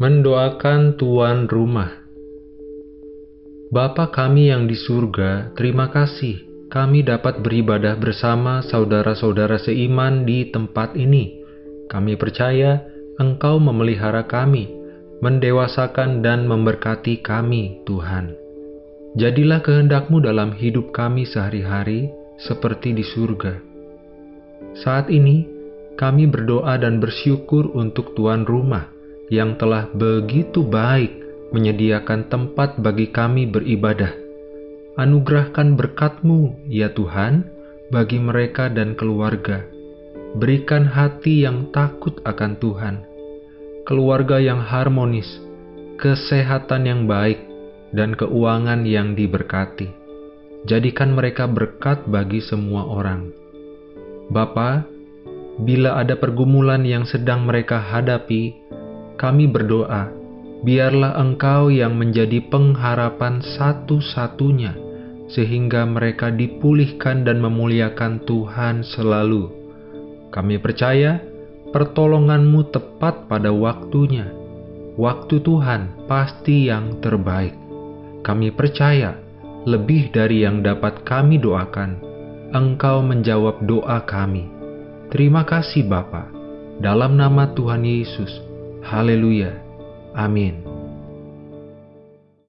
Mendoakan tuan rumah. Bapa kami yang di surga, terima kasih kami dapat beribadah bersama saudara-saudara seiman di tempat ini. Kami percaya Engkau memelihara kami, mendewasakan dan memberkati kami, Tuhan. Jadilah kehendakmu dalam hidup kami sehari-hari seperti di surga. Saat ini, kami berdoa dan bersyukur untuk tuan rumah yang telah begitu baik menyediakan tempat bagi kami beribadah. Anugerahkan berkat-Mu, ya Tuhan, bagi mereka dan keluarga. Berikan hati yang takut akan Tuhan, keluarga yang harmonis, kesehatan yang baik, dan keuangan yang diberkati. Jadikan mereka berkat bagi semua orang. Bapa, bila ada pergumulan yang sedang mereka hadapi, kami berdoa, biarlah Engkau yang menjadi pengharapan satu-satunya, sehingga mereka dipulihkan dan memuliakan Tuhan selalu. Kami percaya pertolonganmu tepat pada waktunya. Waktu Tuhan pasti yang terbaik. Kami percaya, lebih dari yang dapat kami doakan, Engkau menjawab doa kami. Terima kasih Bapa. Dalam nama Tuhan Yesus, Haleluya. Amin.